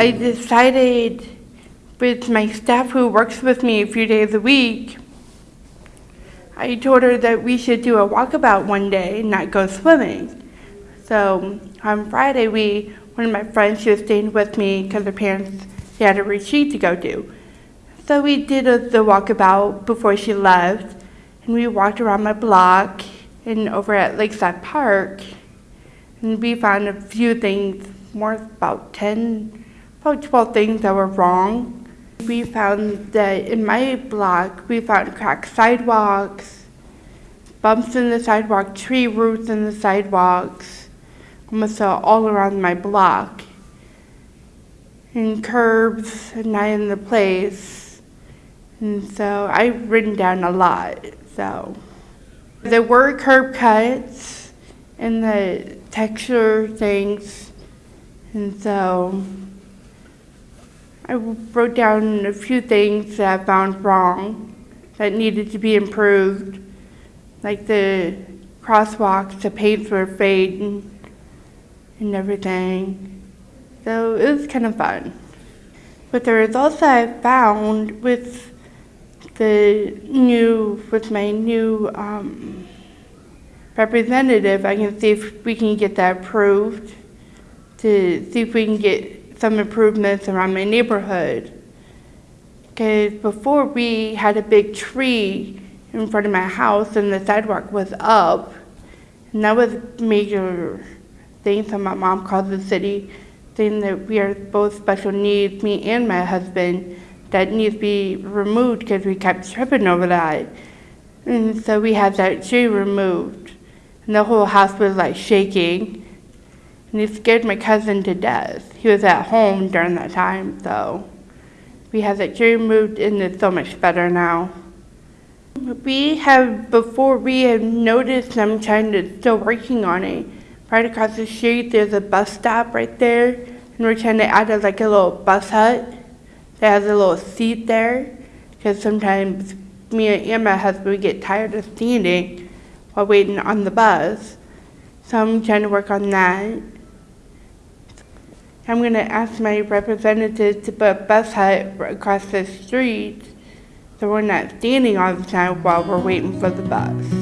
I decided with my staff who works with me a few days a week, I told her that we should do a walkabout one day and not go swimming. So on Friday, we, one of my friends, she was staying with me because her parents, they had a retreat to go to. So we did a, the walkabout before she left, and we walked around my block and over at Lakeside Park, and we found a few things, more about 10, about 12 things that were wrong. We found that in my block, we found cracked sidewalks, bumps in the sidewalk, tree roots in the sidewalks, almost all around my block, and curbs not in the place. And so I've written down a lot. So there were curb cuts and the texture things, and so I wrote down a few things that I found wrong that needed to be improved, like the crosswalks, the paints were fading and everything. So it was kind of fun. But the results that I found with the new, with my new um, representative, I can see if we can get that approved to see if we can get some improvements around my neighborhood. Because before we had a big tree in front of my house and the sidewalk was up, and that was major thing. So my mom called the city saying that we are both special needs, me and my husband, that needs to be removed because we kept tripping over that. And so we had that tree removed. And the whole house was like shaking. And it scared my cousin to death. He was at home during that time, so we had that and it's so much better now. We have, before we have noticed them trying to, still working on it. Right across the street, there's a bus stop right there, and we're trying to add a, like a little bus hut that has a little seat there, because sometimes me and my husband, we get tired of standing while waiting on the bus. So I'm trying to work on that. I'm going to ask my representative to put a bus hut across the street so we're not standing all the time while we're waiting for the bus.